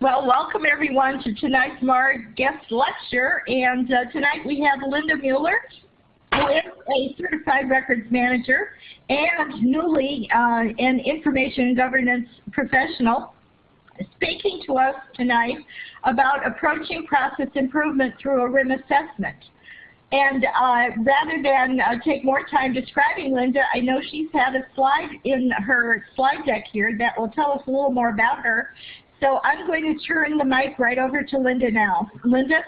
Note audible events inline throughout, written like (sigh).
Well, welcome everyone to tonight's MAR guest lecture. And uh, tonight we have Linda Mueller, who is a certified records manager and newly uh, an information governance professional, speaking to us tonight about approaching process improvement through a RIM assessment. And uh, rather than uh, take more time describing Linda, I know she's had a slide in her slide deck here that will tell us a little more about her. So I'm going to turn the mic right over to Linda now. Linda?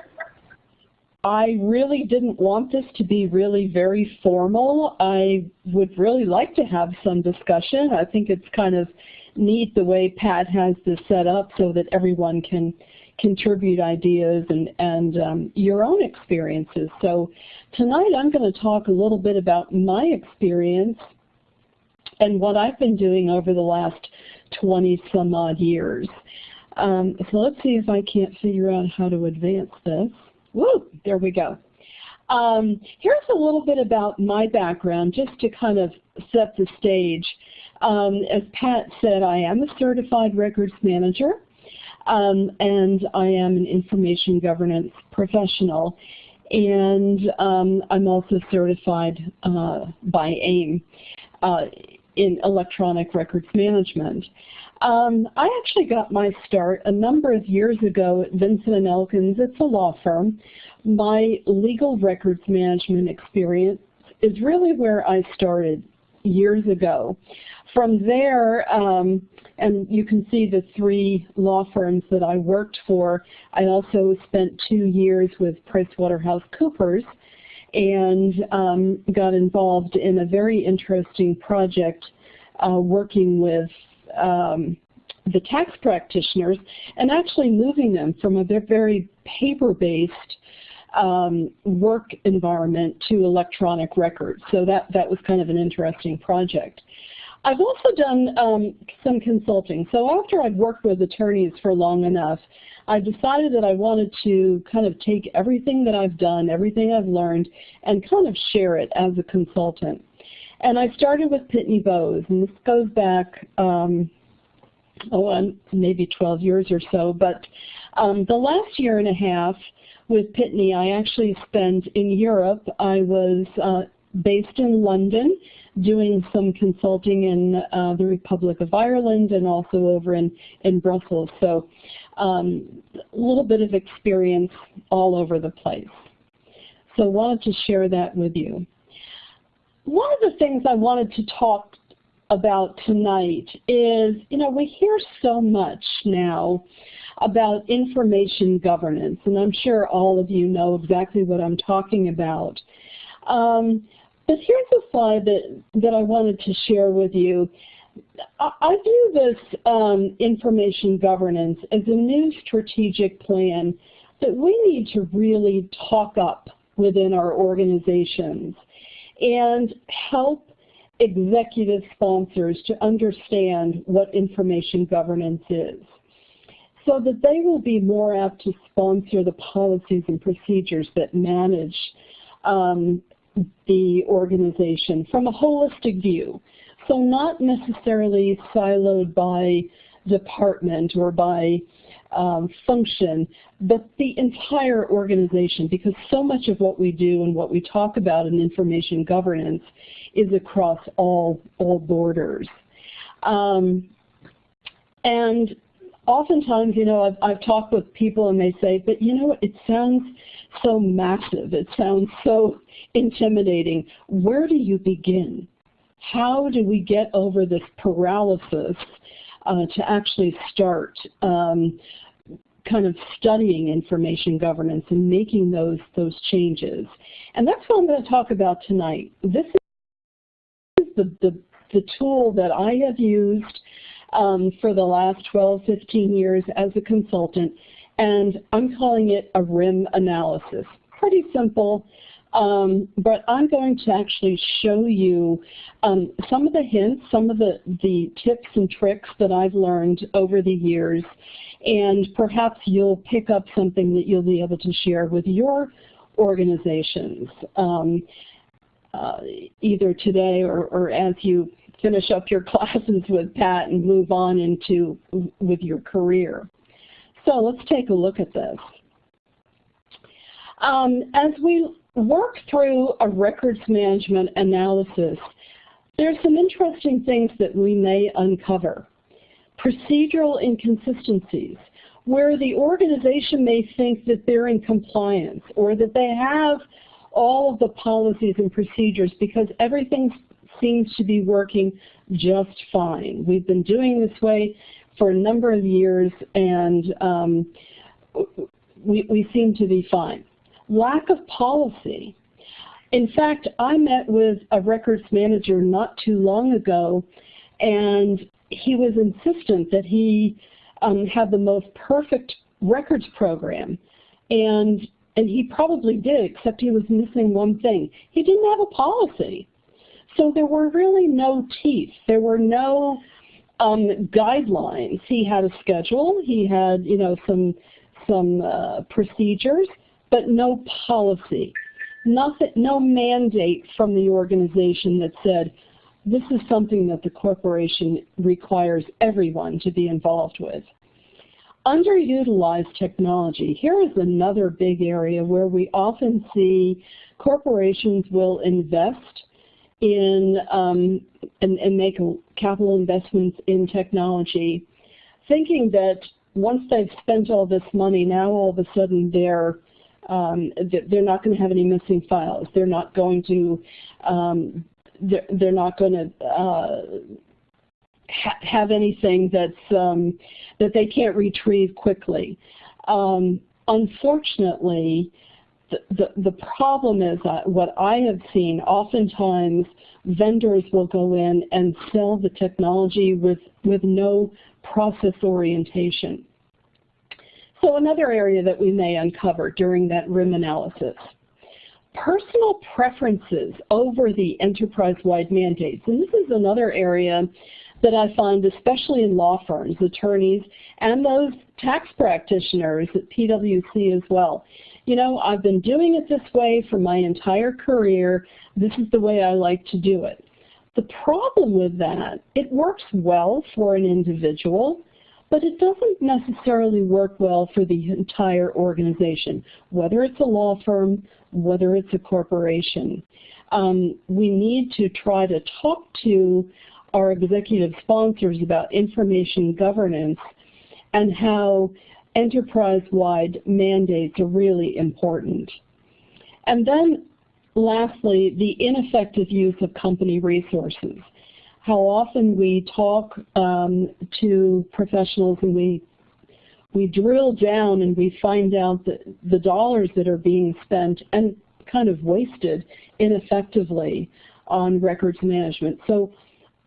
I really didn't want this to be really very formal. I would really like to have some discussion. I think it's kind of neat the way Pat has this set up so that everyone can contribute ideas and, and um, your own experiences. So tonight I'm going to talk a little bit about my experience and what I've been doing over the last 20 some odd years. Um, so let's see if I can't figure out how to advance this. Woo, there we go. Um, here's a little bit about my background just to kind of set the stage. Um, as Pat said, I am a certified records manager. Um, and I am an information governance professional. And um, I'm also certified uh, by AIIM uh, in electronic records management. Um, I actually got my start a number of years ago at Vinson & Elkins. It's a law firm. My legal records management experience is really where I started years ago. From there, um, and you can see the three law firms that I worked for. I also spent two years with PricewaterhouseCoopers and um, got involved in a very interesting project uh, working with um, the tax practitioners and actually moving them from a very paper-based um, work environment to electronic records. So that, that was kind of an interesting project. I've also done um, some consulting. So after I've worked with attorneys for long enough, I decided that I wanted to kind of take everything that I've done, everything I've learned, and kind of share it as a consultant. And I started with Pitney Bowes, and this goes back, um, oh, maybe 12 years or so. But um, the last year and a half with Pitney, I actually spent in Europe. I was uh, based in London doing some consulting in uh, the Republic of Ireland and also over in, in Brussels. So um, a little bit of experience all over the place. So I wanted to share that with you. One of the things I wanted to talk about tonight is, you know, we hear so much now about information governance, and I'm sure all of you know exactly what I'm talking about. Um, but here's a slide that, that I wanted to share with you. I view this um, information governance as a new strategic plan that we need to really talk up within our organizations and help executive sponsors to understand what information governance is so that they will be more apt to sponsor the policies and procedures that manage um, the organization from a holistic view. So not necessarily siloed by department or by um, function, but the entire organization because so much of what we do and what we talk about in information governance is across all, all borders. Um, and oftentimes, you know, I've, I've talked with people and they say, but you know it sounds so massive, it sounds so intimidating. Where do you begin? How do we get over this paralysis uh, to actually start um, kind of studying information governance and making those, those changes? And that's what I'm going to talk about tonight. This is the, the, the tool that I have used um, for the last 12, 15 years as a consultant, and I'm calling it a RIM analysis. Pretty simple, um, but I'm going to actually show you um, some of the hints, some of the, the tips and tricks that I've learned over the years, and perhaps you'll pick up something that you'll be able to share with your organizations, um, uh, either today or, or as you finish up your (laughs) classes with Pat and move on into with your career. So let's take a look at this. Um, as we work through a records management analysis, there's some interesting things that we may uncover. Procedural inconsistencies, where the organization may think that they're in compliance or that they have all of the policies and procedures because everything seems to be working just fine. We've been doing this way for a number of years and um, we, we seem to be fine. Lack of policy. In fact, I met with a records manager not too long ago and he was insistent that he um, had the most perfect records program. And, and he probably did, except he was missing one thing. He didn't have a policy. So there were really no teeth. There were no um, guidelines. He had a schedule. He had, you know, some some uh, procedures, but no policy. Nothing, no mandate from the organization that said, this is something that the corporation requires everyone to be involved with. Underutilized technology. Here is another big area where we often see corporations will invest in um, and, and make capital investments in technology, thinking that once they've spent all this money, now all of a sudden they're um, they're not going to have any missing files. They're not going to um, they're, they're not going to uh, ha have anything that's um, that they can't retrieve quickly. Um, unfortunately, the, the, problem is what I have seen, oftentimes vendors will go in and sell the technology with, with no process orientation. So another area that we may uncover during that RIM analysis personal preferences over the enterprise-wide mandates. And this is another area that I find, especially in law firms, attorneys, and those tax practitioners at PwC as well. You know, I've been doing it this way for my entire career. This is the way I like to do it. The problem with that, it works well for an individual, but it doesn't necessarily work well for the entire organization, whether it's a law firm, whether it's a corporation. Um, we need to try to talk to our executive sponsors about information governance and how enterprise-wide mandates are really important. And then lastly, the ineffective use of company resources how often we talk um, to professionals and we we drill down and we find out that the dollars that are being spent and kind of wasted ineffectively on records management. So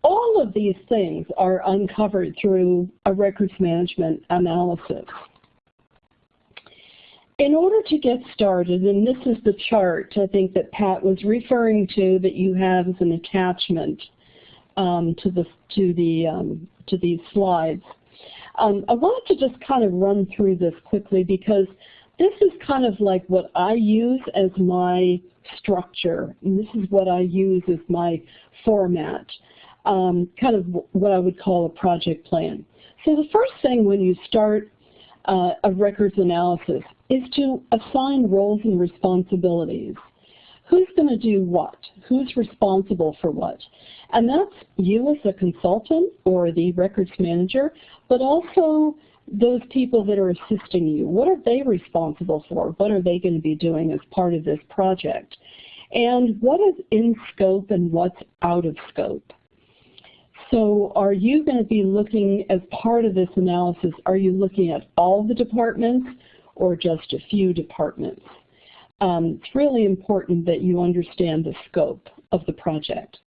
all of these things are uncovered through a records management analysis. In order to get started, and this is the chart I think that Pat was referring to that you have as an attachment, um, to the to the um, to these slides. Um, I wanted to just kind of run through this quickly because this is kind of like what I use as my structure, and this is what I use as my format, um, kind of what I would call a project plan. So the first thing when you start uh, a records analysis is to assign roles and responsibilities who's going to do what? Who's responsible for what? And that's you as a consultant or the records manager, but also those people that are assisting you. What are they responsible for? What are they going to be doing as part of this project? And what is in scope and what's out of scope? So are you going to be looking, as part of this analysis, are you looking at all the departments or just a few departments? um, it's really important that you understand the scope of the project.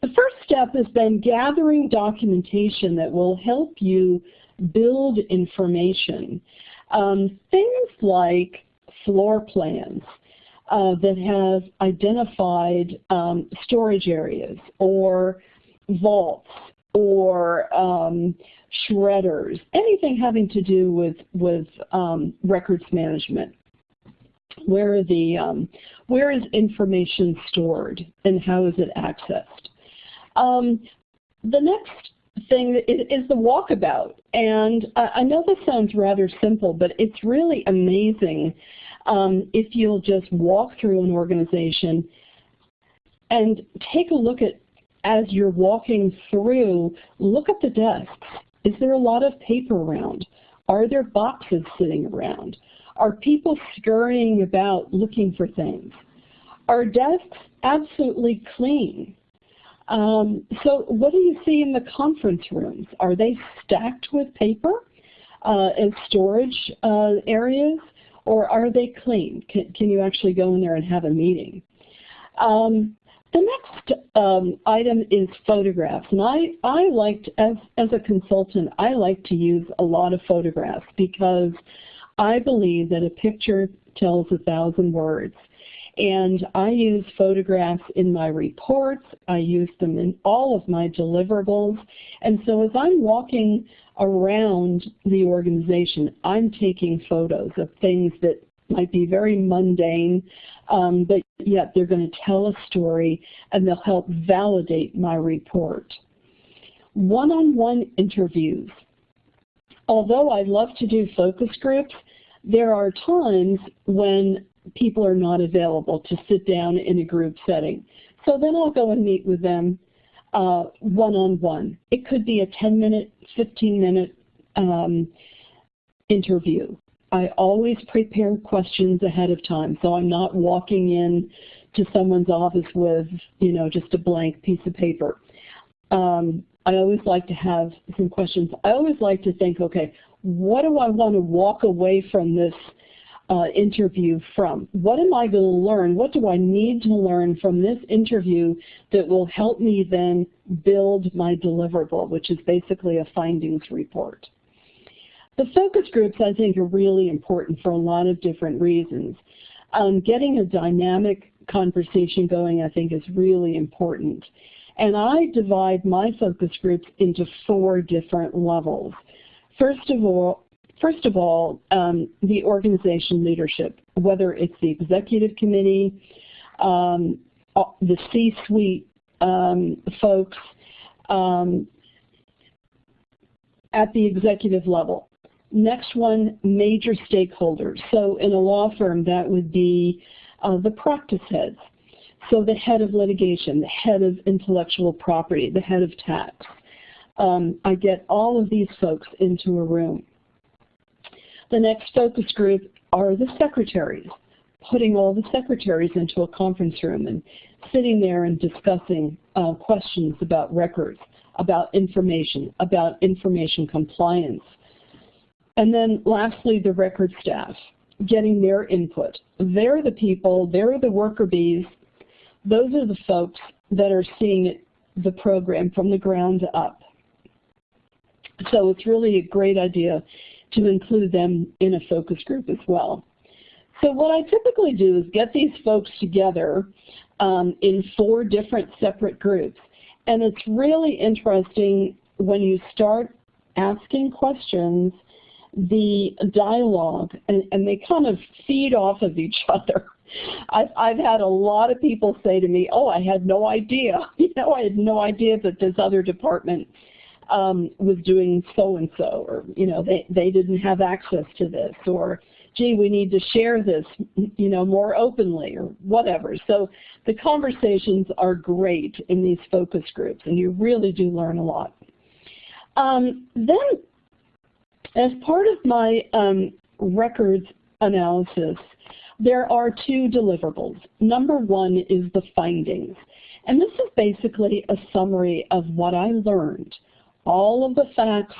The first step is then gathering documentation that will help you build information. Um, things like floor plans uh, that have identified um, storage areas or vaults or um, shredders, anything having to do with, with um, records management where are the um, where is information stored and how is it accessed? Um, the next thing is, is the walkabout. And uh, I know this sounds rather simple, but it's really amazing um, if you'll just walk through an organization and take a look at, as you're walking through, look at the desks. Is there a lot of paper around? Are there boxes sitting around? Are people scurrying about looking for things? Are desks absolutely clean? Um, so what do you see in the conference rooms? Are they stacked with paper uh, and storage uh, areas, or are they clean? Can, can, you actually go in there and have a meeting? Um, the next um, item is photographs, and I, I liked, as, as a consultant, I like to use a lot of photographs because I believe that a picture tells a thousand words. And I use photographs in my reports. I use them in all of my deliverables. And so as I'm walking around the organization, I'm taking photos of things that might be very mundane, um, but yet they're going to tell a story and they'll help validate my report. One-on-one -on -one interviews. Although I love to do focus groups, there are times when people are not available to sit down in a group setting. So then I'll go and meet with them one-on-one. Uh, -on -one. It could be a 10-minute, 15-minute um, interview. I always prepare questions ahead of time, so I'm not walking in to someone's office with, you know, just a blank piece of paper. Um, I always like to have some questions. I always like to think, okay, what do I want to walk away from this uh, interview from? What am I going to learn? What do I need to learn from this interview that will help me then build my deliverable, which is basically a findings report? The focus groups, I think, are really important for a lot of different reasons. Um, getting a dynamic conversation going, I think, is really important. And I divide my focus groups into four different levels. First of all, First of all, um, the organization leadership, whether it's the executive committee, um, the C-suite um, folks um, at the executive level. Next one, major stakeholders. So in a law firm, that would be uh, the practice heads. So the head of litigation, the head of intellectual property, the head of tax. Um, I get all of these folks into a room. The next focus group are the secretaries, putting all the secretaries into a conference room and sitting there and discussing uh, questions about records, about information, about information compliance. And then lastly, the record staff, getting their input. They're the people, they're the worker bees. Those are the folks that are seeing the program from the ground up. So it's really a great idea to include them in a focus group as well. So what I typically do is get these folks together um, in four different separate groups. And it's really interesting when you start asking questions, the dialogue, and, and they kind of feed off of each (laughs) other. I've, I've had a lot of people say to me, oh, I had no idea. (laughs) You know, I had no idea that this other department um, was doing so-and-so, or, you know, they, they didn't have access to this, or, gee, we need to share this, you know, more openly, or whatever. So the conversations are great in these focus groups, and you really do learn a lot. Um, then, as part of my um, records analysis, there are two deliverables. Number one is the findings. And this is basically a summary of what I learned all of the facts,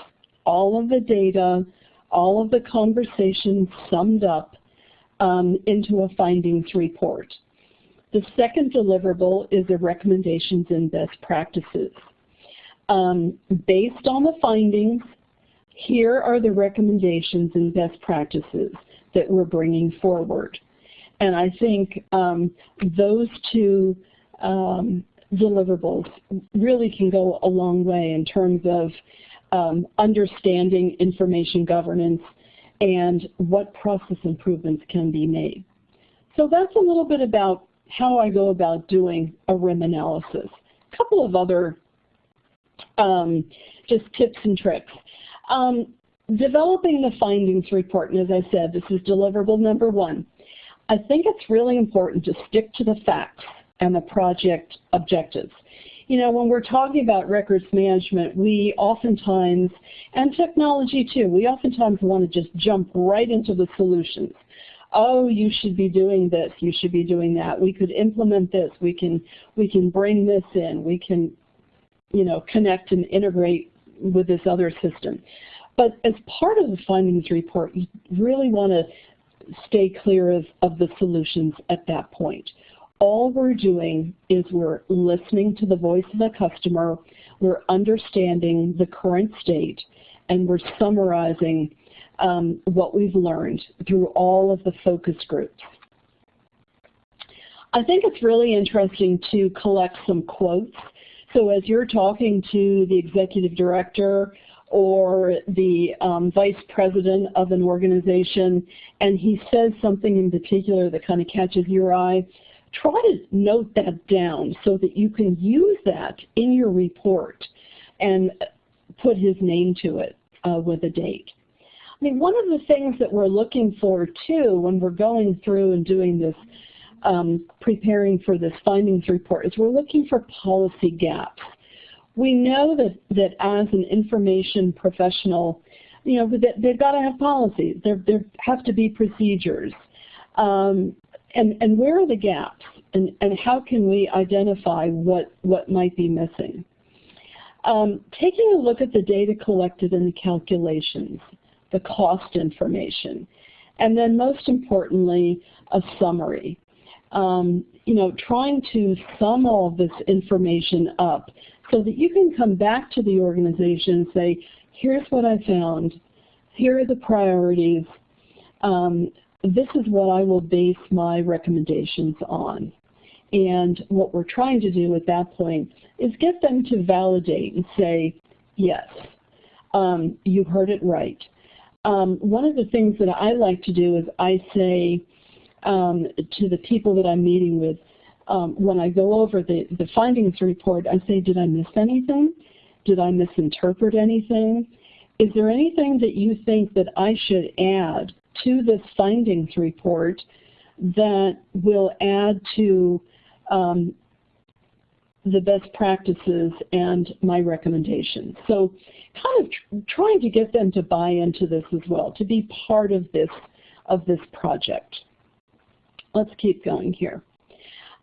all of the data, all of the conversations summed up um, into a findings report. The second deliverable is the recommendations and best practices. Um, based on the findings, here are the recommendations and best practices that we're bringing forward. And I think um, those two um, deliverables really can go a long way in terms of um, understanding information governance and what process improvements can be made. So that's a little bit about how I go about doing a RIM analysis. A couple of other um, just tips and tricks. Um, developing the findings report, and as I said, this is deliverable number one. I think it's really important to stick to the facts and the project objectives. You know, when we're talking about records management, we oftentimes, and technology too, we oftentimes want to just jump right into the solutions. Oh, you should be doing this, you should be doing that. We could implement this, we can, we can bring this in, we can, you know, connect and integrate with this other system. But as part of the findings report, you really want to stay clear of, of the solutions at that point. All we're doing is we're listening to the voice of the customer, we're understanding the current state, and we're summarizing um, what we've learned through all of the focus groups. I think it's really interesting to collect some quotes. So as you're talking to the executive director or the um, vice president of an organization and he says something in particular that kind of catches your eye, try to note that down so that you can use that in your report and put his name to it uh, with a date. I mean, one of the things that we're looking for too when we're going through and doing this, um, preparing for this findings report, is we're looking for policy gaps we know that, that as an information professional, you know, that they've got to have policies. There, there have to be procedures. Um, and, and where are the gaps? And, and how can we identify what, what might be missing? Um, taking a look at the data collected in the calculations, the cost information, and then most importantly, a summary. Um, you know, trying to sum all this information up so that you can come back to the organization and say, here's what I found, here are the priorities, um, this is what I will base my recommendations on. And what we're trying to do at that point is get them to validate and say, yes, um, you heard it right. Um, one of the things that I like to do is I say um, to the people that I'm meeting with, um, when I go over the, the findings report, I say, did I miss anything? Did I misinterpret anything? Is there anything that you think that I should add to this findings report that will add to um, the best practices and my recommendations. So kind of tr trying to get them to buy into this as well, to be part of this, of this project. Let's keep going here.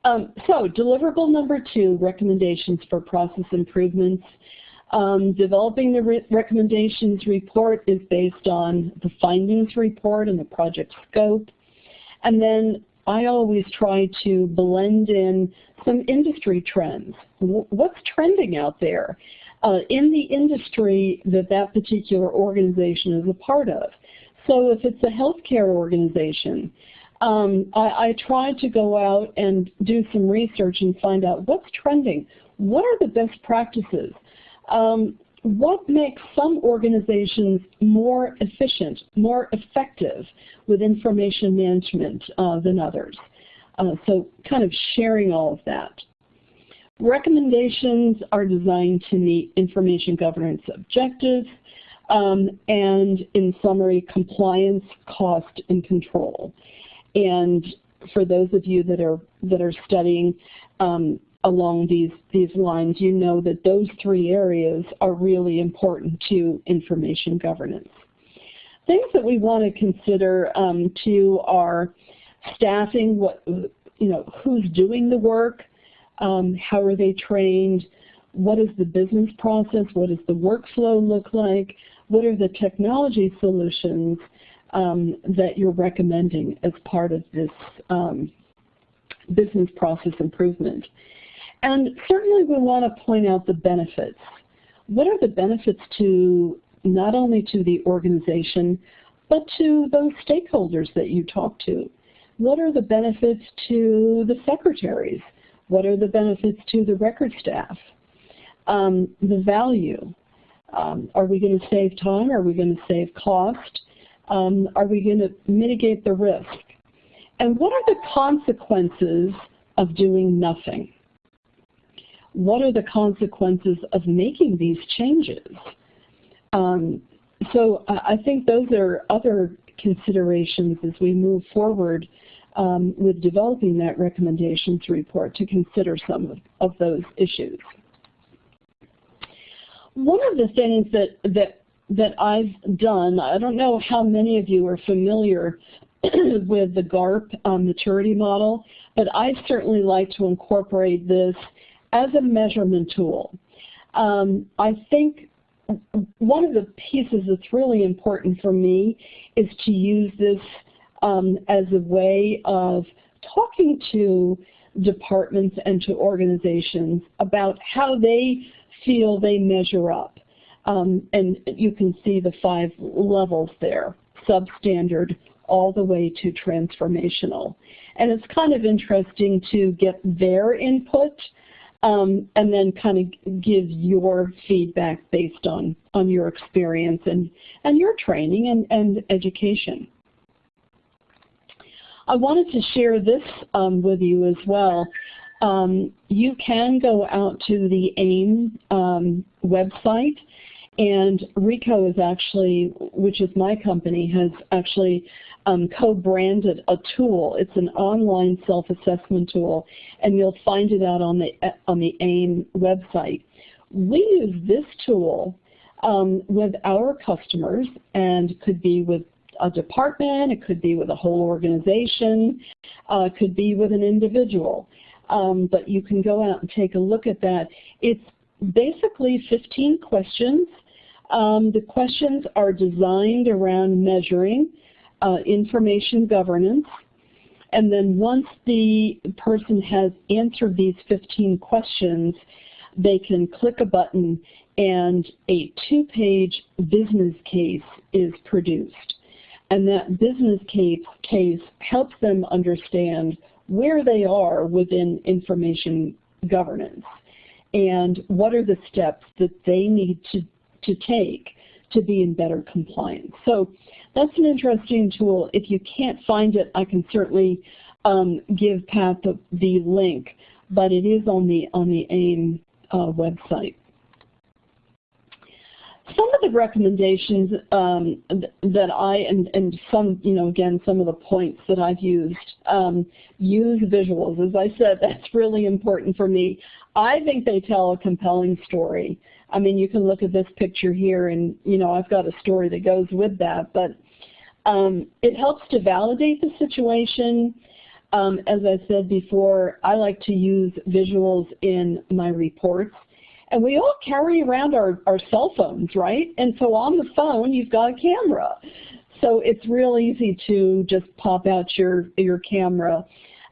Um, so deliverable number two, recommendations for process improvements. Um, developing the re recommendations report is based on the findings report and the project scope. And then I always try to blend in some industry trends. W what's trending out there uh, in the industry that that particular organization is a part of? So if it's a healthcare organization, um, I, I try to go out and do some research and find out what's trending. What are the best practices? Um, what makes some organizations more efficient, more effective with information management uh, than others? Uh, so kind of sharing all of that. Recommendations are designed to meet information governance objectives um, and, in summary, compliance, cost, and control. And for those of you that are that are studying um, along these these lines, you know that those three areas are really important to information governance. Things that we want to consider um, too are staffing, what you know, who's doing the work, um, how are they trained, what is the business process, what does the workflow look like, what are the technology solutions, um, that you're recommending as part of this um, business process improvement. And certainly we want to point out the benefits. What are the benefits to not only to the organization, but to those stakeholders that you talk to? What are the benefits to the secretaries? What are the benefits to the record staff? Um, the value. Um, are we going to save time? Are we going to save cost? Um, are we going to mitigate the risk? And what are the consequences of doing nothing? what are the consequences of making these changes? Um, so I think those are other considerations as we move forward um, with developing that recommendations report to consider some of, of those issues. One of the things that, that, that I've done, I don't know how many of you are familiar (clears throat) with the GARP um, maturity model, but I certainly like to incorporate this as a measurement tool. Um, I think one of the pieces that's really important for me is to use this um, as a way of talking to departments and to organizations about how they feel they measure up. Um, and you can see the five levels there, substandard all the way to transformational. And it's kind of interesting to get their input um, and then kind of give your feedback based on, on your experience and, and your training and, and education. I wanted to share this um, with you as well. Um, you can go out to the AIIM um, website and Ricoh is actually, which is my company, has actually um, co-branded a tool. It's an online self-assessment tool, and you'll find it out on the on the AIIM website. We use this tool um, with our customers, and could be with a department, it could be with a whole organization, uh, it could be with an individual. Um, but you can go out and take a look at that. It's basically 15 questions. Um, the questions are designed around measuring uh, information governance. And then once the person has answered these 15 questions, they can click a button and a two-page business case is produced. And that business case, case helps them understand where they are within information governance and what are the steps that they need to, to take to be in better compliance. So that's an interesting tool. If you can't find it, I can certainly um, give Pat the, the, link, but it is on the on the AIIM uh, website. Some of the recommendations um, that I, and, and some, you know, again, some of the points that I've used, um, use visuals. As I said, (laughs) that's really important for me. I think they tell a compelling story. I mean, you can look at this picture here and, you know, I've got a story that goes with that, but um, it helps to validate the situation. Um, as I said before, I like to use visuals in my reports. And we all carry around our, our cell phones, right? And so on the phone, you've got a camera. So it's real easy to just pop out your, your camera.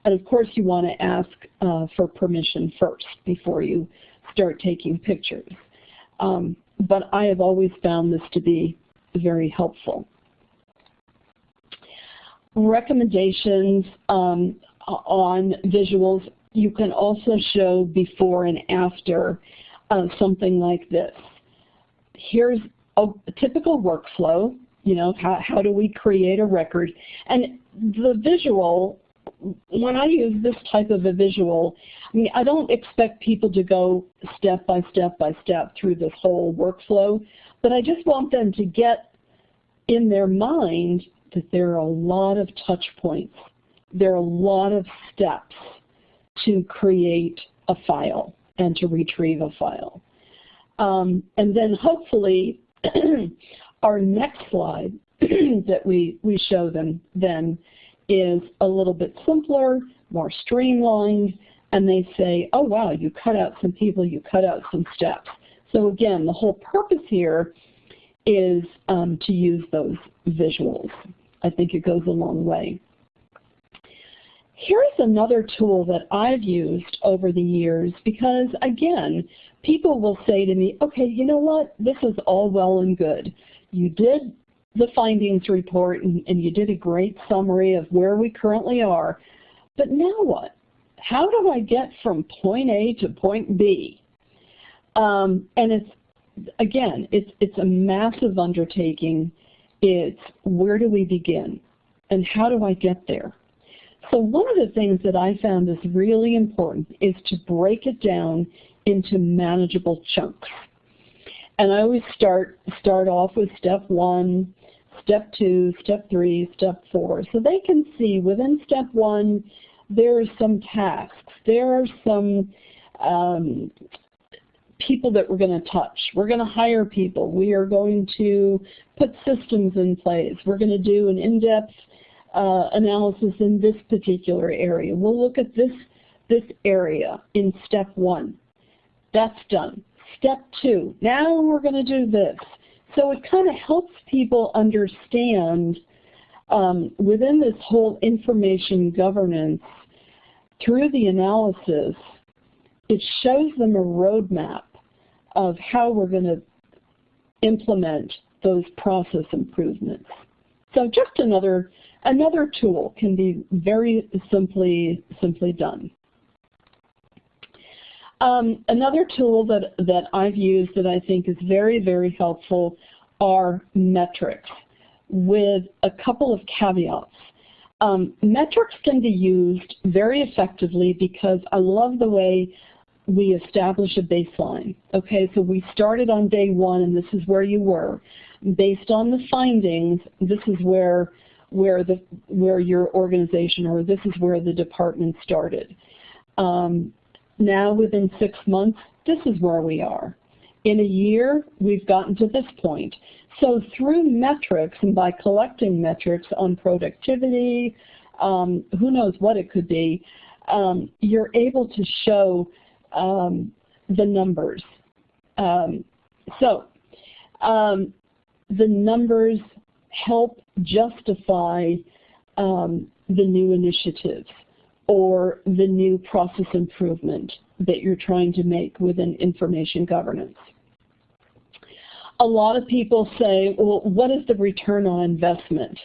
And of course, you want to ask uh, for permission first before you start taking pictures. Um, but I have always found this to be very helpful recommendations um, on visuals. You can also show before and after uh, something like this. Here's a, a typical workflow, you know, how, how do we create a record? And the visual, when I use this type of a visual, I mean, I don't expect people to go step by step by step through this whole workflow, but I just want them to get in their mind that there are a lot of touch points. There are a lot of steps to create a file and to retrieve a file. Um, and then hopefully (clears throat) our next slide (clears throat) that we, we show them then is a little bit simpler, more streamlined, and they say, oh wow, you cut out some people, you cut out some steps. So again, the whole purpose here is um, to use those visuals. I think it goes a long way. Here's another tool that I've used over the years because, again, people will say to me, okay, you know what, this is all well and good. You did the findings report and, and you did a great summary of where we currently are, but now what? How do I get from point A to point B? Um, and it's, again, it's, it's a massive undertaking it's where do we begin and how do I get there? So one of the things that I found is really important is to break it down into manageable chunks. And I always start, start off with step one, step two, step three, step four. So they can see within step one, there are some tasks. There are some um, people that we're going to touch. We're going to hire people. We are going to put systems in place. We're going to do an in-depth uh, analysis in this particular area. We'll look at this, this area in step one. That's done. Step two, now we're going to do this. So it kind of helps people understand um, within this whole information governance, through the analysis, it shows them a roadmap of how we're going to implement those process improvements. So just another another tool can be very simply simply done. Um, another tool that, that I've used that I think is very, very helpful are metrics with a couple of caveats. Um, metrics can be used very effectively because I love the way we establish a baseline. Okay, so we started on day one and this is where you were. Based on the findings, this is where where the where your organization or this is where the department started. Um, now within six months, this is where we are. In a year, we've gotten to this point. So through metrics and by collecting metrics on productivity, um, who knows what it could be, um, you're able to show um, the numbers. Um, so um, the numbers help justify um, the new initiatives or the new process improvement that you're trying to make within information governance. A lot of people say, well, what is the return on investment?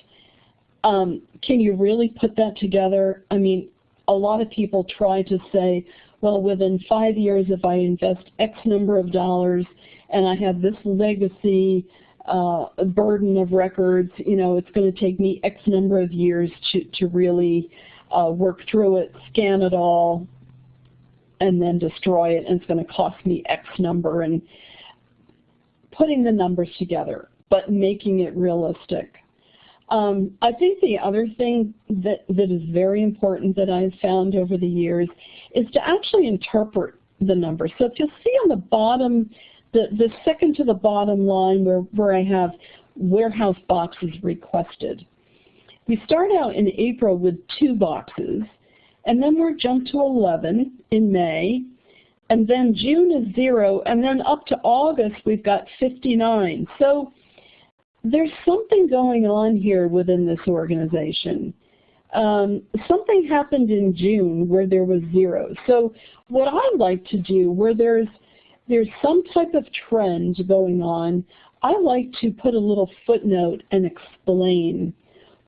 Um, can you really put that together? I mean, a lot of people try to say, well, within five years, if I invest X number of dollars and I have this legacy uh, burden of records, you know, it's going to take me X number of years to, to really uh, work through it, scan it all, and then destroy it, and it's going to cost me X number, and putting the numbers together, but making it realistic. Um, I think the other thing that, that is very important that I've found over the years is to actually interpret the numbers. So if you'll see on the bottom, the, the second to the bottom line where, where I have warehouse boxes requested. We start out in April with two boxes, and then we're jumped to 11 in May, and then June is zero, and then up to August we've got 59. So there's something going on here within this organization. Um, something happened in June where there was zero. So what I like to do where there's there's some type of trend going on, I like to put a little footnote and explain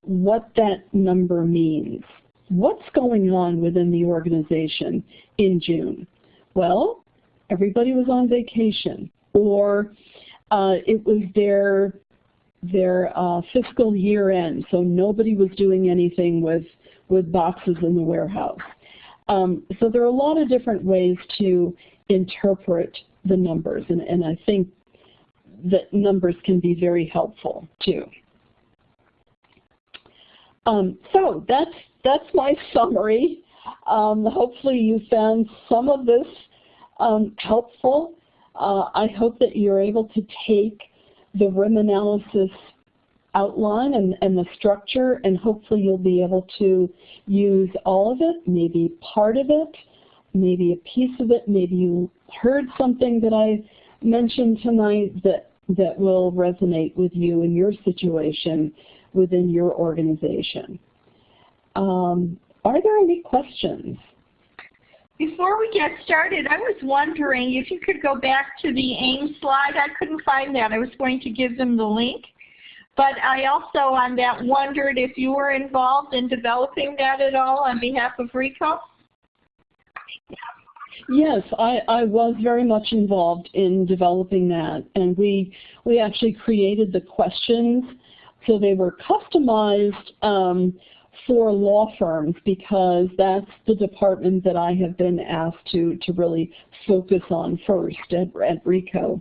what that number means. What's going on within the organization in June? Well, everybody was on vacation, or uh, it was their their uh, fiscal year end, so nobody was doing anything with with boxes in the warehouse. Um, so there are a lot of different ways to interpret the numbers, and, and I think that numbers can be very helpful too. Um, so that's that's my (laughs) summary. Um, hopefully you found some of this um, helpful. Uh, I hope that you're able to take the RIM analysis outline and, and the structure and hopefully you'll be able to use all of it, maybe part of it, maybe a piece of it, maybe you heard something that I mentioned tonight that, that will resonate with you in your situation within your organization. Um, are there any questions? Before we get started, I was wondering if you could go back to the AIIM slide. I couldn't find that. I was going to give them the link. But I also on that wondered if you were involved in developing that at all on behalf of Ricoh? Yes, I, I was very much involved in developing that. And we, we actually created the questions so they were customized um, for law firms because that's the department that I have been asked to, to really focus on first at, at Ricoh.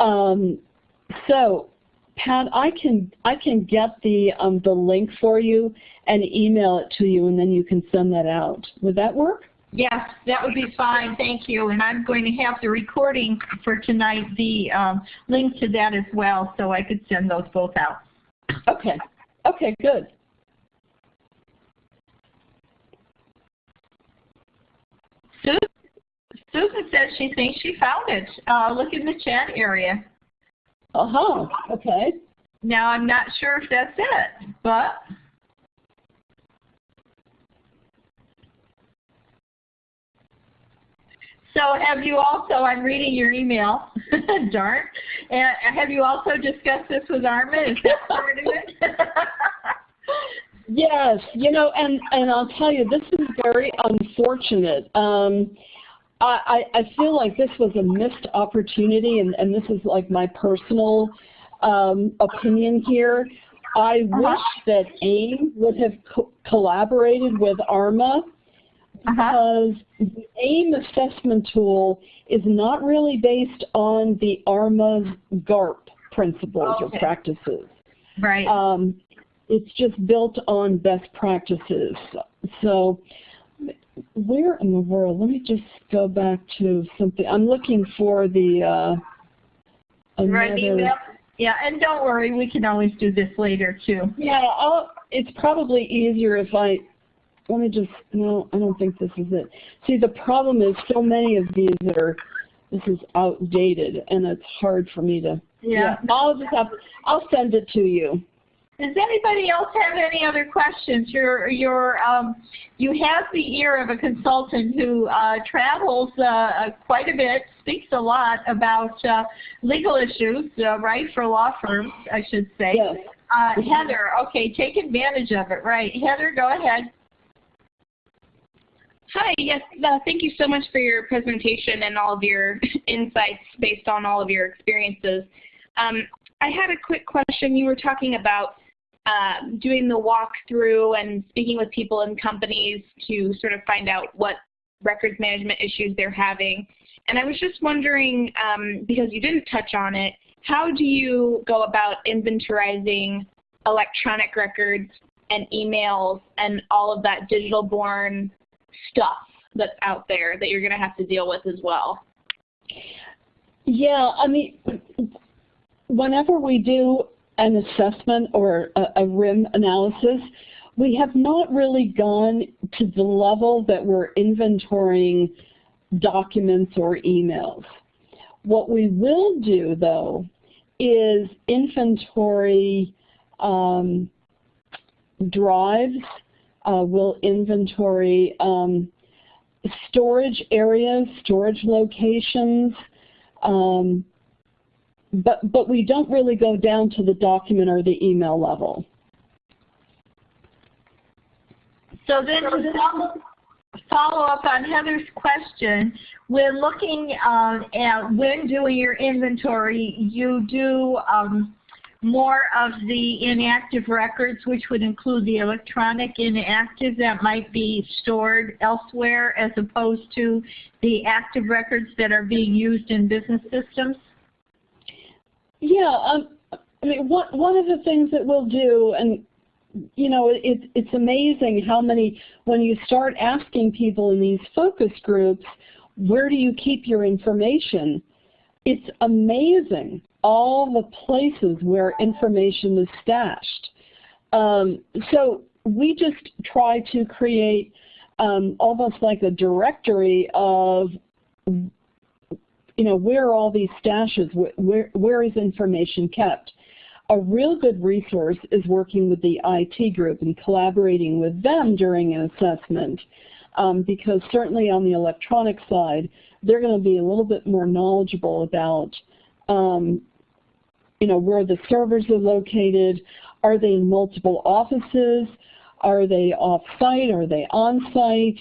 Um, so Pat, I can I can get the um, the link for you and email it to you, and then you can send that out. Would that work? Yes, that would be fine. Thank you. And I'm going to have the recording for tonight, the um, link to that as well, so I could send those both out. Okay. Okay, good. Susan, Susan says she thinks she found it. Uh, look in the chat area. Uh-huh, okay. Now, I'm not sure if that's it, but So have you also, I'm reading your email, (laughs) darn, and have you also discussed this with Armin? Is that part of it? (laughs) yes, you know, and, and I'll tell you, this is very unfortunate. Um, I, I feel like this was a missed opportunity, and, and this is like my personal um, opinion here. I uh wish that AIIM would have co collaborated with ARMA uh-huh. Because uh -huh. the AIIM assessment tool is not really based on the ARMA's GARP principles okay. or practices. Right. Um, it's just built on best practices. So where in the world? Let me just go back to something. I'm looking for the uh. Right email. Yeah, and don't worry, we can always do this later too. Yeah, I'll, it's probably easier if I. Let me just. No, I don't think this is it. See, the problem is so many of these that are. This is outdated, and it's hard for me to. Yeah. yeah I'll just have. I'll send it to you. Does anybody else have any other questions? You're, you're, um, you have the ear of a consultant who uh, travels uh, uh, quite a bit, speaks a lot about uh, legal issues, uh, right, for law firms, I should say. Yes. Uh, Heather, okay, take advantage of it, right. Heather, go ahead. Hi, yes, uh, thank you so much for your presentation and all of your (laughs) insights based on all of your experiences. Um, I had a quick question. You were talking about um, doing the walkthrough and speaking with people and companies to sort of find out what records management issues they're having. And I was just wondering, um, because you didn't touch on it, how do you go about inventorizing electronic records and emails and all of that digital born stuff that's out there that you're going to have to deal with as well? Yeah, I mean, whenever we do an assessment or a, a RIM analysis, we have not really gone to the level that we're inventorying documents or emails. What we will do, though, is inventory um, drives, uh, we'll inventory um, storage areas, storage locations, um, but, but we don't really go down to the document or the email level. So then follow up on Heather's question, when looking um, at when doing your inventory, you do um, more of the inactive records, which would include the electronic inactive that might be stored elsewhere as opposed to the active records that are being used in business systems? Yeah, um, I mean, one, one of the things that we'll do, and you know, it, it's amazing how many, when you start asking people in these focus groups, where do you keep your information? It's amazing all the places where information is stashed. Um, so we just try to create um, almost like a directory of you know, where are all these stashes? Where, where is information kept? A real good resource is working with the IT group and collaborating with them during an assessment um, because certainly on the electronic side, they're going to be a little bit more knowledgeable about um, you know, where the servers are located. Are they in multiple offices? Are they off-site? Are they on-site?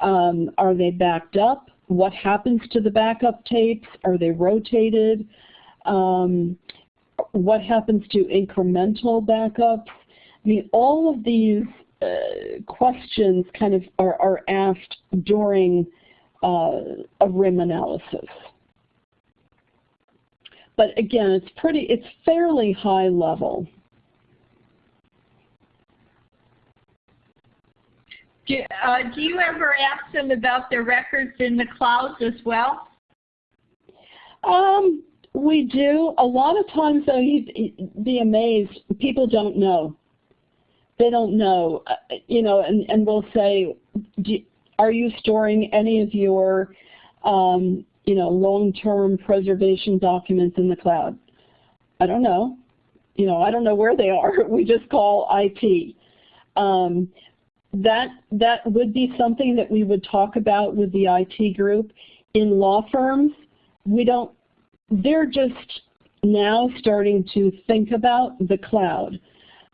Um, are they backed up? what happens to the backup tapes? Are they rotated? Um, what happens to incremental backups? I mean, all of these uh, questions kind of are, are asked during uh, a RIM analysis. But again, it's pretty, it's fairly high level. Do, uh, do you ever ask them about their records in the clouds as well? Um, we do. A lot of times, though, you'd be amazed. People don't know. They don't know. Uh, you know, and, and we'll say, are you storing any of your, um, you know, long-term preservation documents in the cloud? I don't know. You know, I don't know where they are. (laughs) We just call IT. Um, that that would be something that we would talk about with the IT group. In law firms, we don't, they're just now starting to think about the cloud.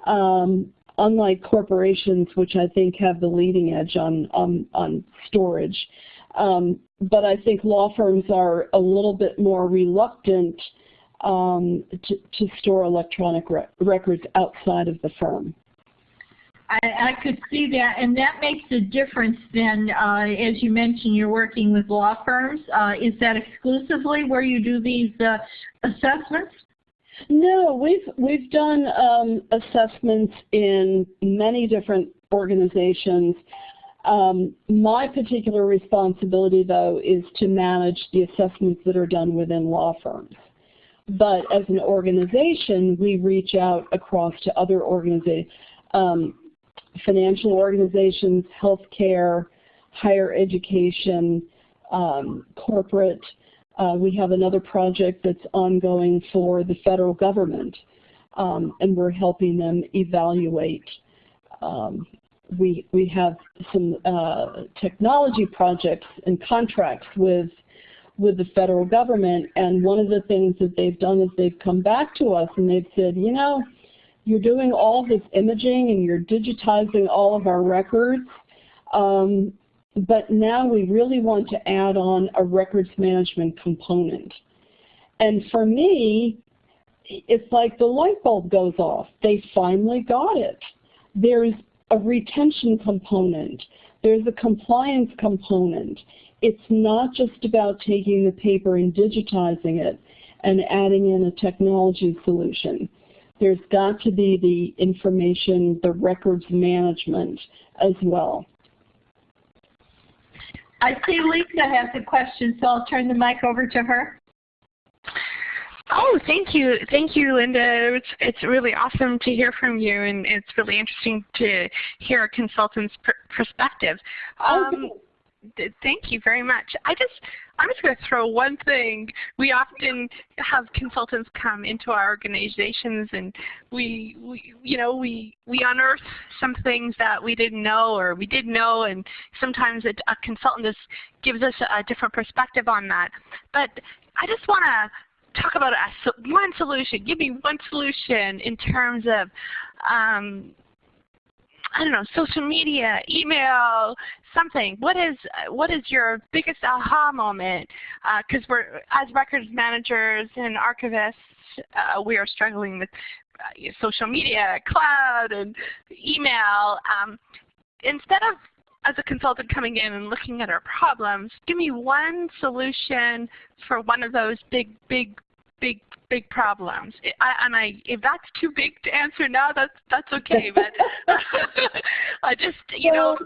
Um, unlike corporations, which I think have the leading edge on, on, on storage. Um, but I think law firms are a little bit more reluctant um, to, to, store electronic re records outside of the firm. I, I, could see that, and that makes a difference then, uh, as you mentioned, you're working with law firms. Uh, is that exclusively where you do these uh, assessments? No, we've we've done um, assessments in many different organizations. Um, my particular responsibility, though, is to manage the assessments that are done within law firms. But as an organization, we reach out across to other organizations, um, financial organizations, healthcare, higher education, um, corporate, uh, we have another project that's ongoing for the federal government, um, and we're helping them evaluate. We, we have some uh, technology projects and contracts with, with the federal government, and one of the things that they've done is they've come back to us and they've said, you know, you're doing all this imaging and you're digitizing all of our records. Um, but now we really want to add on a records management component. And for me, it's like the light bulb goes off. They finally got it. There's a retention component. There's a compliance component. It's not just about taking the paper and digitizing it and adding in a technology solution. There's got to be the information, the records management as well. I see Lisa has a question, so I'll turn the mic over to her. Oh, thank you. Thank you, Linda. It's, it's really awesome to hear from you, and it's really interesting to hear a consultant's per perspective. Um, Thank you very much. I just, I'm just going to throw one thing. We often have consultants come into our organizations and we, we, you know, we, we unearth some things that we didn't know or we did know and sometimes a, a consultant just gives us a, a different perspective on that. But I just want to talk about a, one solution. Give me one solution in terms of um, I don't know, social media, email, something. What is what is your biggest aha moment? Because uh, we're as records managers and archivists, uh, we are struggling with uh, social media, cloud, and email. Um, instead of as a consultant coming in and looking at our problems, give me one solution for one of those big, big big big problems. I, and I, if that's too big to answer now, that's that's okay. But (laughs) I just, you know.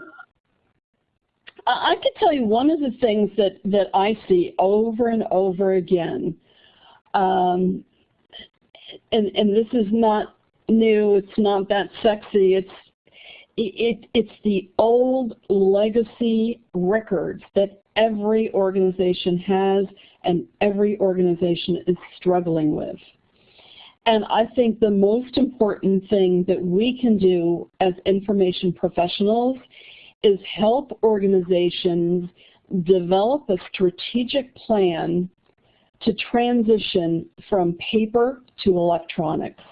I could tell you one of the things that that I see over and over again, um, and and this is not new. It's not that sexy. It's it, it's the old legacy records that every organization has and every organization is struggling with. And I think the most important thing that we can do as information professionals is help organizations develop a strategic plan to transition from paper to electronics.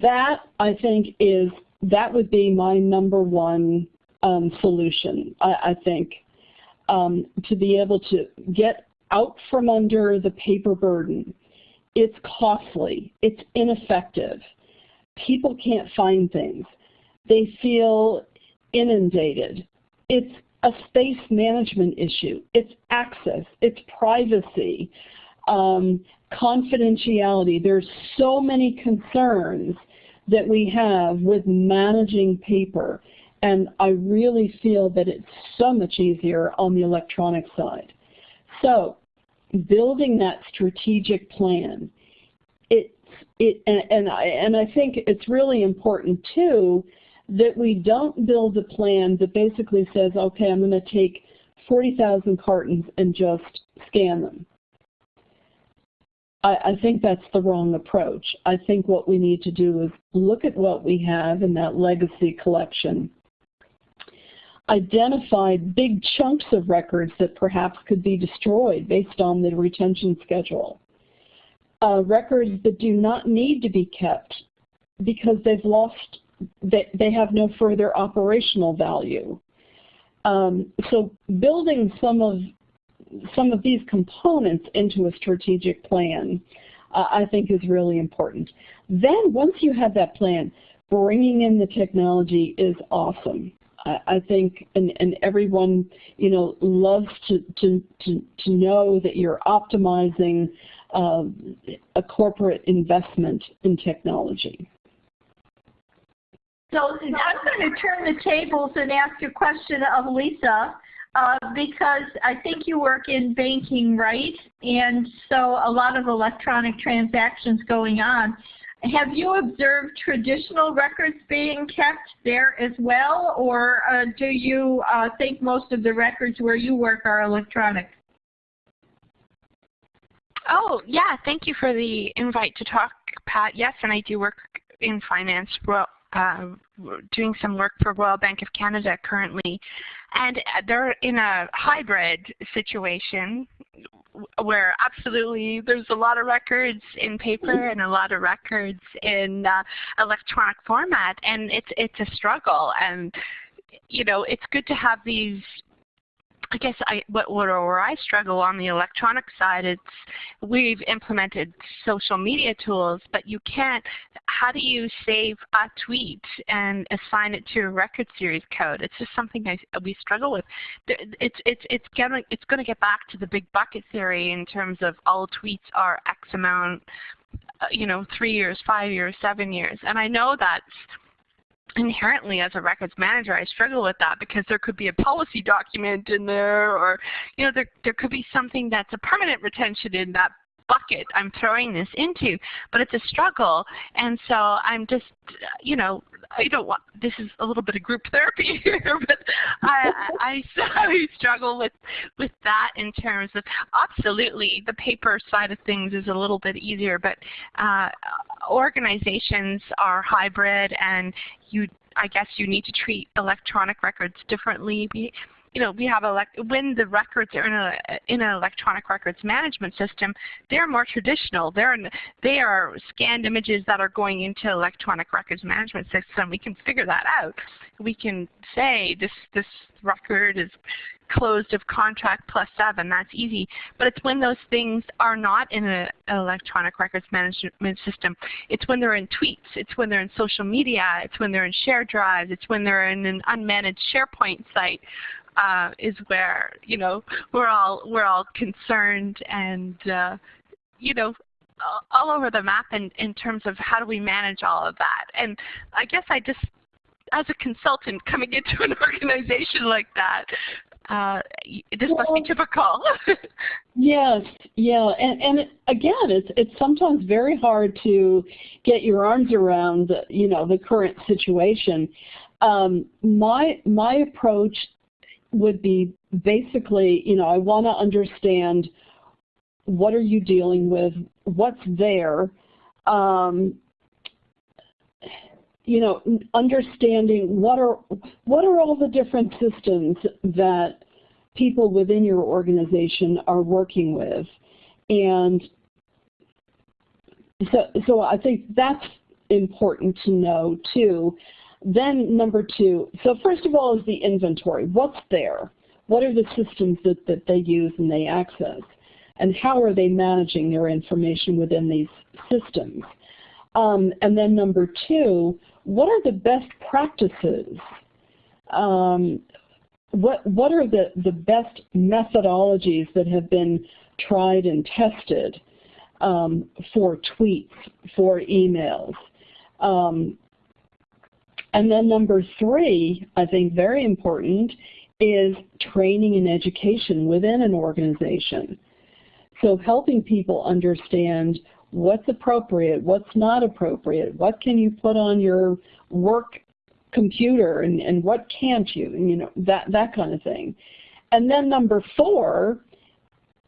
That, I think, is, that would be my number one um, solution, I, I think, um, to be able to get out from under the paper burden. It's costly. It's ineffective. People can't find things. they feel inundated. It's a space management issue. It's access. It's privacy. Um, confidentiality. There's so many concerns that we have with managing paper. And I really feel that it's so much easier on the electronic side. So building that strategic plan, it's, it, and, and, I, and I think it's really important too that we don't build a plan that basically says, okay, I'm going to take 40,000 cartons and just scan them. I, I, think that's the wrong approach. I think what we need to do is look at what we have in that legacy collection, identify big chunks of records that perhaps could be destroyed based on the retention schedule, uh, records that do not need to be kept because they've lost, they, they have no further operational value. Um, so building some of some of these components into a strategic plan, uh, I think is really important. Then once you have that plan, bringing in the technology is awesome. I, think, and, and everyone, you know, loves to, to, to, to know that you're optimizing uh, a corporate investment in technology. So I'm going to turn the tables and ask a question of Lisa. Uh, because I think you work in banking, right? And so a lot of electronic transactions going on. Have you observed traditional records being kept there as well, or uh, do you uh, think most of the records where you work are electronic? Oh, yeah, thank you for the invite to talk, Pat. Yes, and I do work in finance, uh, doing some work for Royal Bank of Canada currently. And they're in a hybrid situation where absolutely there's a lot of records in paper and a lot of records in uh, electronic format and it's it's a struggle and you know it's good to have these I guess I, what, where I struggle on the electronic side, it's we've implemented social media tools, but you can't, how do you save a tweet and assign it to a record series code? It's just something I, we struggle with. It's, it's, it's, gonna, it's going to get back to the big bucket theory in terms of all tweets are X amount, uh, you know, three years, five years, seven years. And I know that's inherently as a records manager I struggle with that because there could be a policy document in there or you know there there could be something that's a permanent retention in that bucket I'm throwing this into but it's a struggle. And so I'm just you know I don't want this is a little bit of group (laughs) therapy here but I, I, I struggle with with that in terms of absolutely the paper side of things is a little bit easier but uh, organizations are hybrid and you I guess you need to treat electronic records differently. We, you know, we have elect when the records are in a in an electronic records management system, they're more traditional. They're in, they are scanned images that are going into electronic records management system. We can figure that out. We can say this this record is closed of contract plus seven. That's easy. But it's when those things are not in an electronic records management system. It's when they're in tweets. It's when they're in social media. It's when they're in share drives. It's when they're in an unmanaged SharePoint site. Uh, is where you know we're all we're all concerned and uh, you know all over the map in, in terms of how do we manage all of that. And I guess I just, as a consultant coming into an (laughs) organization like that, uh, this well, must be typical. (laughs) yes, yeah, and and again, it's it's sometimes very hard to get your arms around, you know, the current situation. Um, my my approach would be basically, you know, I want to understand what are you dealing with, what's there, um, you know, understanding what are what are all the different systems that people within your organization are working with, and so so I think that's important to know too. Then number two, so first of all is the inventory. What's there? What are the systems that, that they use and they access? And how are they managing their information within these systems? Um, and then number two, what are the best practices? Um, what, what are the, the best methodologies that have been tried and tested um, for tweets, for emails? Um, and then number three, I think very important, is training and education within an organization. So helping people understand what's appropriate, what's not appropriate, what can you put on your work computer and, and what can't you, and you know, that, that kind of thing. And then number four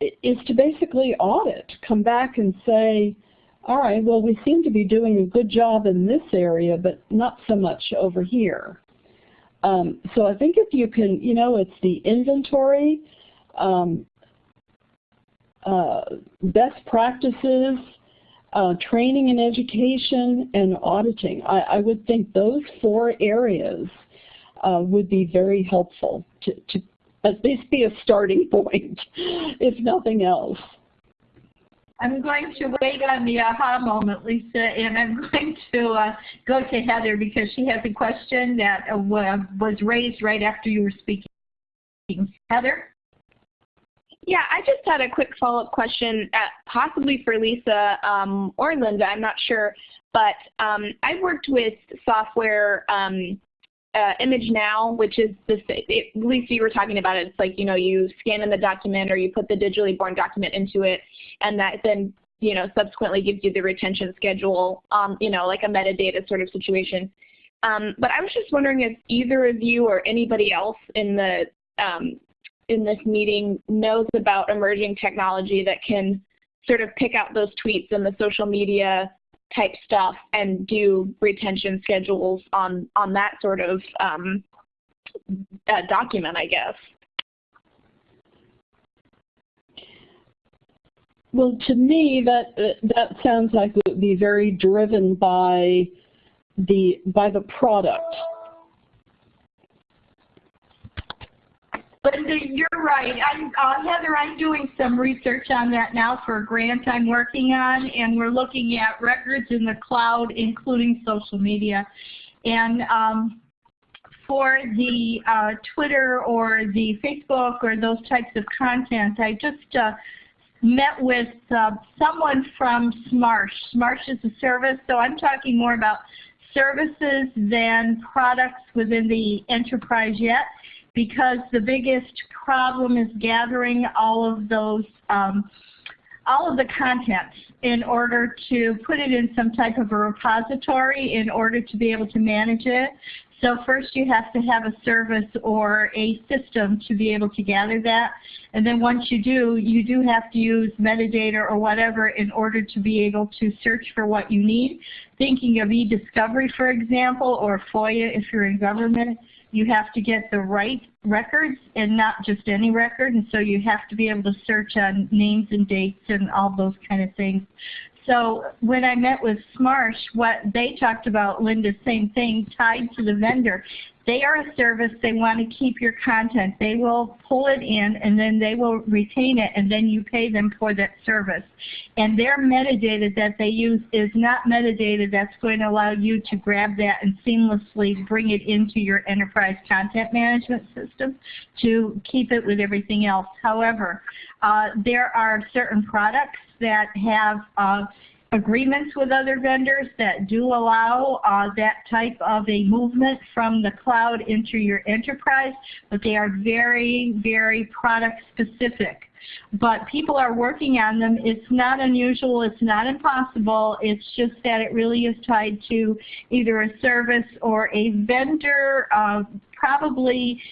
is to basically audit, come back and say, all right, well, we seem to be doing a good job in this area, but not so much over here. Um, so I think if you can, you know, it's the inventory, um, uh, best practices, uh, training and education, and auditing. I, I, would think those four areas uh, would be very helpful to, to at least be a starting (laughs) point, if nothing else. I'm going to wait on the aha moment, Lisa, and I'm (laughs) going to uh, go to Heather because she has a question that uh, was raised right after you were speaking. Heather? Yeah, I just had a quick follow-up question, uh, possibly for Lisa um, or Linda, I'm not sure. But um, I've worked with software um, uh, ImageNow, which is this, it, Lisa, you were talking about it. It's like, you know, you scan in the document or you put the digitally born document into it, and that then, you know, subsequently gives you the retention schedule, um, you know, like a metadata sort of situation. Um, but I was just wondering if either of you or anybody else in the um, in this meeting knows about emerging technology that can sort of pick out those tweets and the social media type stuff and do retention schedules on, on that sort of um, uh, document, I guess. Well, to me, that that sounds like it would be very driven by the by the product Linda, you're right. I'm, uh, Heather, I'm doing some research on that now for a grant I'm working on, and we're looking at records in the cloud, including social media. And um, for the uh, Twitter or the Facebook or those types of content, I just uh, met with uh, someone from Smarsh. Smarsh is a service, so I'm talking more about services than products within the enterprise yet because the biggest problem is gathering all of those, um, all of the content in order to put it in some type of a repository in order to be able to manage it. So first you have to have a service or a system to be able to gather that. And then once you do, you do have to use metadata or whatever in order to be able to search for what you need. Thinking of e-discovery, for example, or FOIA if you're in government, you have to get the right records and not just any record. And so you have to be able to search on names and dates and all those kind of things. So when I met with Smarsh, what they talked about, Linda, same thing, tied to the vendor. They are a service, they want to keep your content. They will pull it in and then they will retain it and then you pay them for that service. And their metadata that they use is not metadata that's going to allow you to grab that and seamlessly bring it into your enterprise content management system to keep it with everything else. However, uh, there are certain products that have uh, agreements with other vendors that do allow uh, that type of a movement from the cloud into your enterprise, but they are very, very product specific. But people are working on them. It's not unusual. It's not impossible. It's just that it really is tied to either a service or a vendor, uh, probably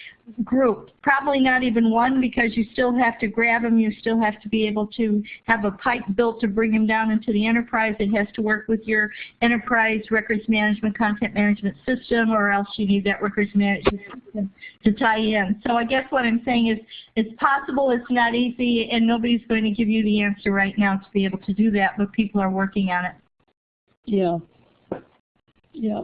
group. Probably not even one because you still have to grab them. You still have to be able to have a pipe built to bring them down into the enterprise. It has to work with your enterprise records management, content management system, or else you need that records management system to tie in. So I guess what I'm saying is it's possible, it's not easy, and nobody's going to give you the answer right now to be able to do that, but people are working on it. Yeah. Yeah.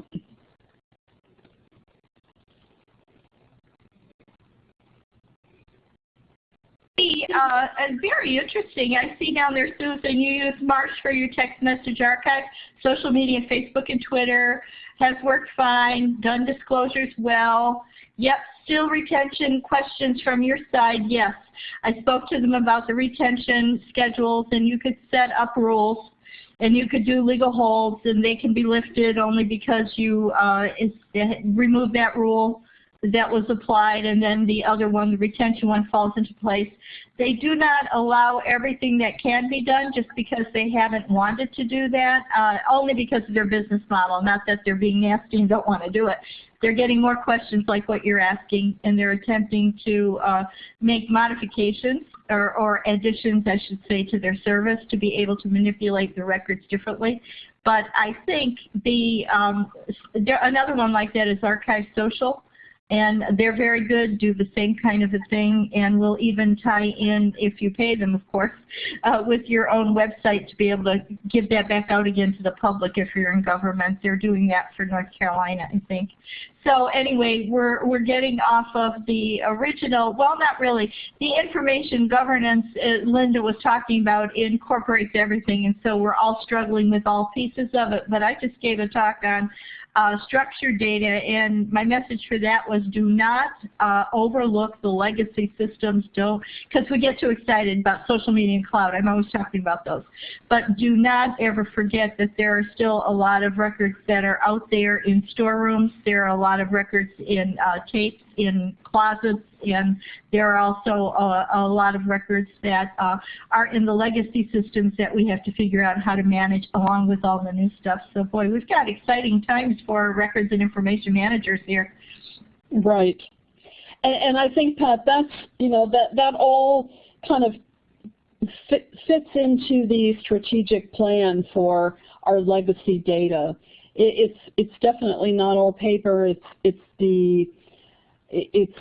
Uh, very interesting. I see down there, Susan, you use Smarsh for your text message archive, social media, Facebook and Twitter, has worked fine, done disclosures well. Yep, still retention questions from your side, yes. I spoke to them about the retention schedules and you could set up rules and you could do legal holds and they can be lifted only because you uh, remove that rule that was applied and then the other one, the retention one, falls into place. They do not allow everything that can be done just because they haven't wanted to do that, uh, only because of their business model, not that they're being nasty and don't want to do it. They're getting more questions like what you're asking and they're attempting to uh, make modifications or, or additions, I should say, to their service to be able to manipulate the records differently. But I think the um, there, another one like that is Archive Social and they're very good, do the same kind of a thing, and will even tie in, if you pay them, of course, uh, with your own website to be able to give that back out again to the public if you're in government. They're doing that for North Carolina, I think. So anyway, we're, we're getting off of the original, well, not really. The information governance uh, Linda was talking about incorporates everything, and so we're all struggling with all pieces of it. But I just gave a talk on uh, structured data, and my message for that was do not uh, overlook the legacy systems. Don't, because we get too excited about social media and cloud. I'm always talking about those. But do not ever forget that there are still a lot of records that are out there in storerooms. There are a lot of records in uh, tapes in closets, and there are also a, a lot of records that uh, are in the legacy systems that we have to figure out how to manage along with all the new stuff. So boy, we've got exciting times for records and information managers here. Right. And, and I think, Pat, that's, you know, that, that all kind of fit, fits into the strategic plan for our legacy data. It, it's, it's definitely not all paper. It's, it's the it's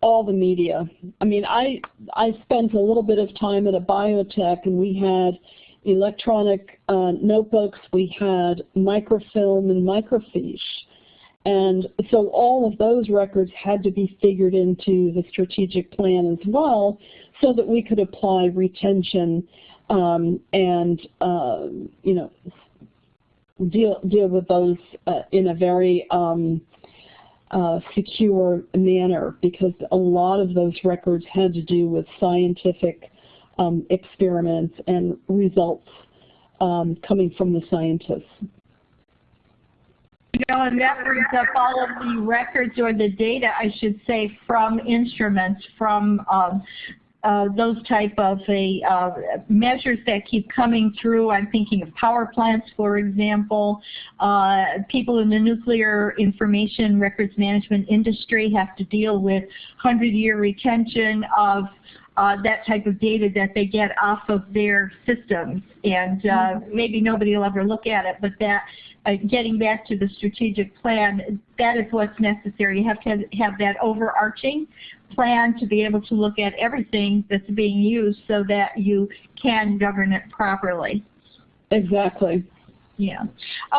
all the media. I mean, I I spent a little bit of time at a biotech, and we had electronic uh, notebooks, we had microfilm and microfiche. And so all of those records had to be figured into the strategic plan as well so that we could apply retention um, and, uh, you know, deal, deal with those uh, in a very um, uh, secure manner because a lot of those records had to do with scientific um, experiments and results um, coming from the scientists. You know, and that brings up all of the records or the data, I should say, from instruments, from um, uh, those type of a, uh, measures that keep coming through. I'm thinking of power plants, for example. Uh, people in the nuclear information records management industry have to deal with 100-year retention of uh, that type of data that they get off of their systems. And uh, mm-hmm. maybe nobody will ever look at it, but that uh, getting back to the strategic plan, that is what's necessary. You have to have, have that overarching plan to be able to look at everything that's being used so that you can govern it properly. Exactly. Yeah.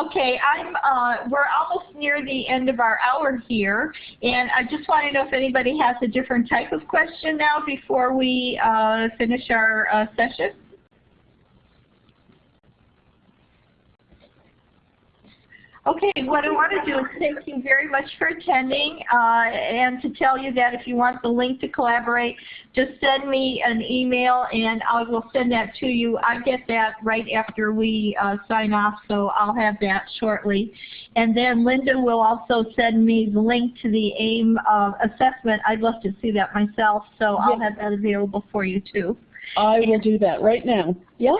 Okay, I'm uh, we're almost near the end of our hour here, and I just want to know if anybody has a different type of question now before we uh, finish our uh, session. Okay, what I want to do is thank you very much for attending uh, and to tell you that if you want the link to collaborate, just send me an email and I will send that to you. I get that right after we uh, sign off, so I'll have that shortly. And then Linda will also send me the link to the AIIM uh, assessment. I'd love to see that myself, so I'll have that available for you too. I will do that right now. Yeah.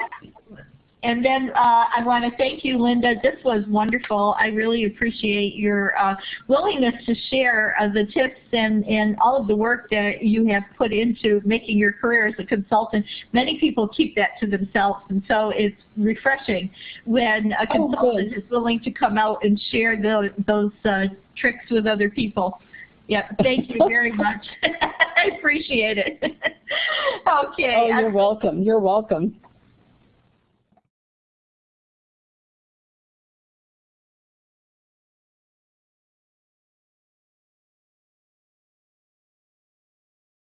And then uh, I want to thank you, Linda. This was wonderful. I really appreciate your uh, willingness to share uh, the tips and, and all of the work that you have put into making your career as a consultant. Many people keep that to themselves, and so it's refreshing when a oh, consultant is willing to come out and share the, those uh, tricks with other people. Yep, thank you very (laughs) much. (laughs) I appreciate it. (laughs) okay. Oh, you're welcome. You're welcome.